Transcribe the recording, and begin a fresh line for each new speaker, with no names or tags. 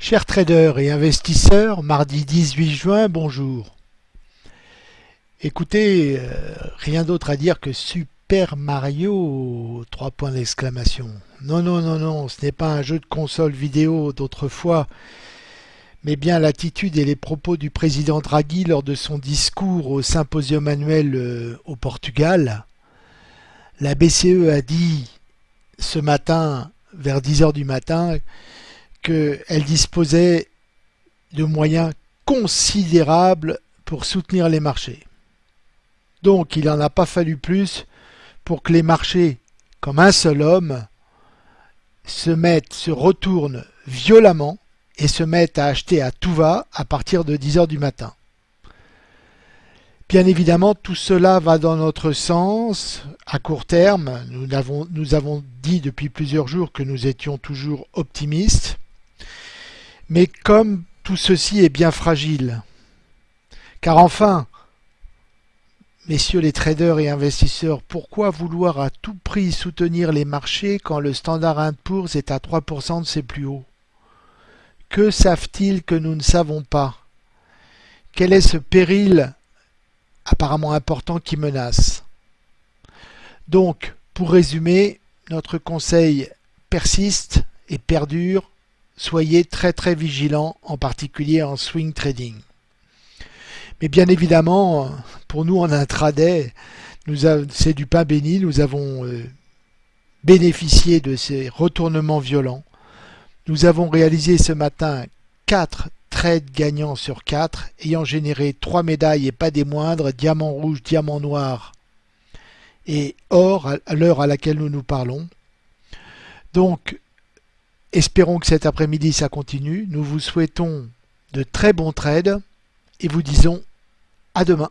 Chers traders et investisseurs, mardi 18 juin, bonjour. Écoutez, euh, rien d'autre à dire que Super Mario, trois points d'exclamation. Non, non, non, non, ce n'est pas un jeu de console vidéo d'autrefois, mais bien l'attitude et les propos du président Draghi lors de son discours au symposium annuel euh, au Portugal. La BCE a dit ce matin, vers 10h du matin, qu'elle disposait de moyens considérables pour soutenir les marchés. Donc il n'en a pas fallu plus pour que les marchés, comme un seul homme, se mettent, se retournent violemment et se mettent à acheter à tout va à partir de 10 heures du matin. Bien évidemment, tout cela va dans notre sens à court terme. Nous avons, nous avons dit depuis plusieurs jours que nous étions toujours optimistes. Mais comme tout ceci est bien fragile, car enfin, messieurs les traders et investisseurs, pourquoi vouloir à tout prix soutenir les marchés quand le standard Poor's est à 3% de ses plus hauts? Que savent-ils que nous ne savons pas? Quel est ce péril apparemment important qui menace? Donc, pour résumer, notre conseil persiste et perdure soyez très très vigilants, en particulier en swing trading. Mais bien évidemment, pour nous en intraday, c'est du pain béni, nous avons euh, bénéficié de ces retournements violents. Nous avons réalisé ce matin 4 trades gagnants sur 4, ayant généré 3 médailles et pas des moindres, diamant rouge, diamant noir et or à l'heure à laquelle nous nous parlons. Donc Espérons que cet après-midi ça continue. Nous vous souhaitons de très bons trades et vous disons à demain.